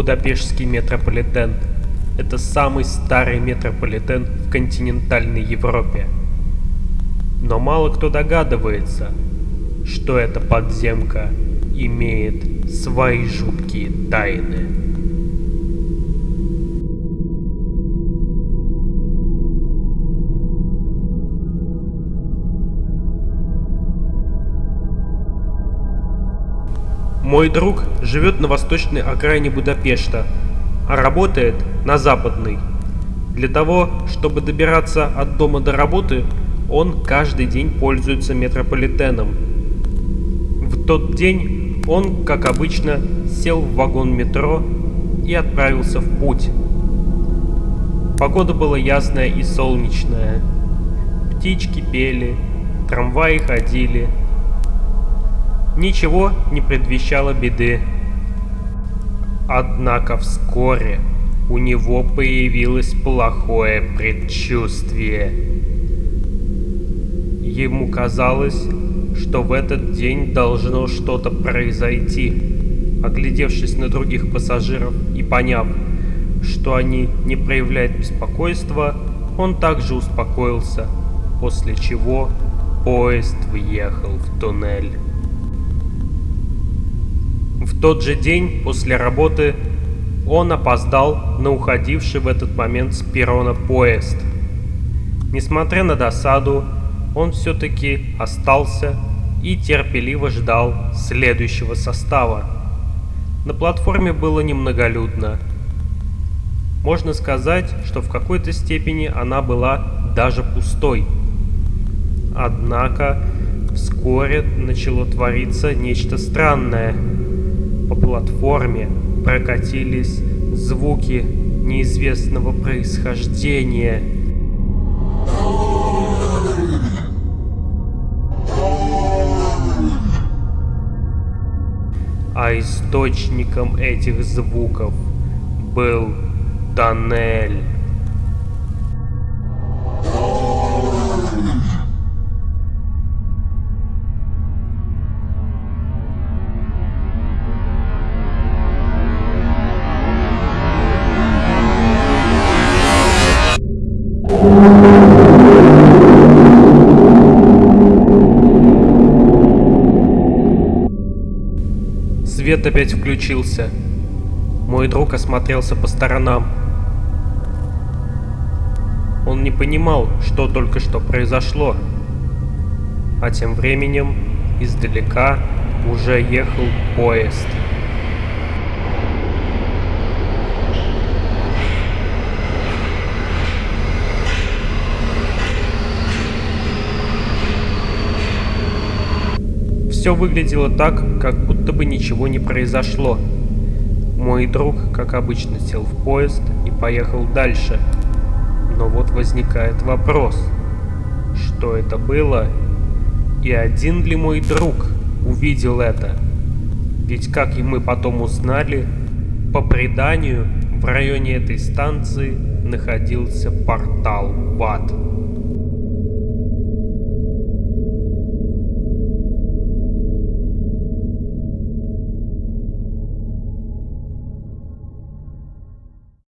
Будапештский метрополитен – это самый старый метрополитен в континентальной Европе. Но мало кто догадывается, что эта подземка имеет свои жуткие тайны. Мой друг живет на восточной окраине Будапешта, а работает на западной. Для того, чтобы добираться от дома до работы, он каждый день пользуется метрополитеном. В тот день он, как обычно, сел в вагон метро и отправился в путь. Погода была ясная и солнечная. Птички пели, трамваи ходили – Ничего не предвещало беды. Однако вскоре у него появилось плохое предчувствие. Ему казалось, что в этот день должно что-то произойти. Оглядевшись на других пассажиров и поняв, что они не проявляют беспокойства, он также успокоился, после чего поезд въехал в туннель. В тот же день после работы он опоздал на уходивший в этот момент с перрона поезд. Несмотря на досаду, он все-таки остался и терпеливо ждал следующего состава. На платформе было немноголюдно. Можно сказать, что в какой-то степени она была даже пустой. Однако вскоре начало твориться нечто странное – платформе прокатились звуки неизвестного происхождения. А источником этих звуков был тоннель. Свет опять включился. Мой друг осмотрелся по сторонам. Он не понимал, что только что произошло. А тем временем издалека уже ехал поезд. Все выглядело так, как будто бы ничего не произошло. Мой друг, как обычно, сел в поезд и поехал дальше. Но вот возникает вопрос. Что это было? И один ли мой друг увидел это? Ведь, как и мы потом узнали, по преданию, в районе этой станции находился портал в ад.